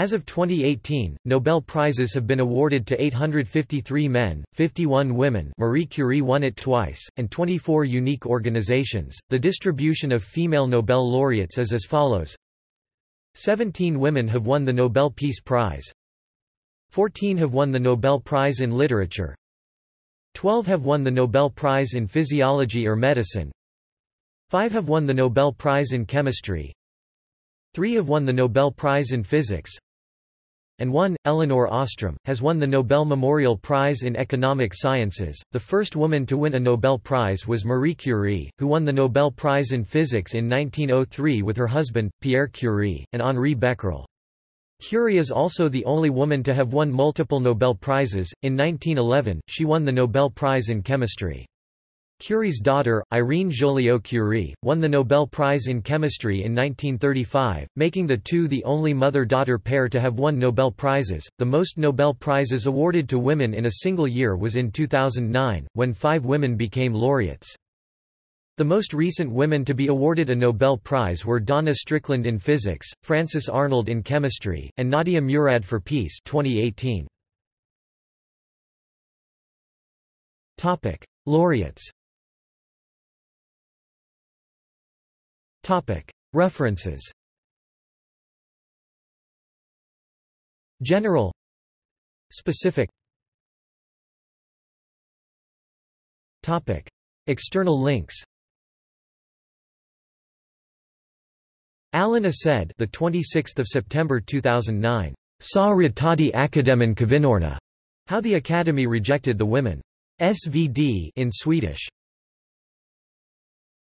As of 2018, Nobel Prizes have been awarded to 853 men, 51 women Marie Curie won it twice, and 24 unique organizations. The distribution of female Nobel laureates is as follows 17 women have won the Nobel Peace Prize. 14 have won the Nobel Prize in Literature. 12 have won the Nobel Prize in Physiology or Medicine. 5 have won the Nobel Prize in Chemistry. Three have won the Nobel Prize in Physics. And one, Elinor Ostrom, has won the Nobel Memorial Prize in Economic Sciences. The first woman to win a Nobel Prize was Marie Curie, who won the Nobel Prize in Physics in 1903 with her husband, Pierre Curie, and Henri Becquerel. Curie is also the only woman to have won multiple Nobel Prizes. In 1911, she won the Nobel Prize in Chemistry. Curie's daughter, Irene Joliot-Curie, won the Nobel Prize in Chemistry in 1935, making the two the only mother-daughter pair to have won Nobel Prizes. The most Nobel Prizes awarded to women in a single year was in 2009, when five women became laureates. The most recent women to be awarded a Nobel Prize were Donna Strickland in physics, Frances Arnold in chemistry, and Nadia Murad for peace 2018. Topic: Laureates References General Specific Topic. External links Alan Assed, the 26th of September 2009. Sa Ritadi Akademin Kvinnorna. How the Academy rejected the women. SVD in Swedish.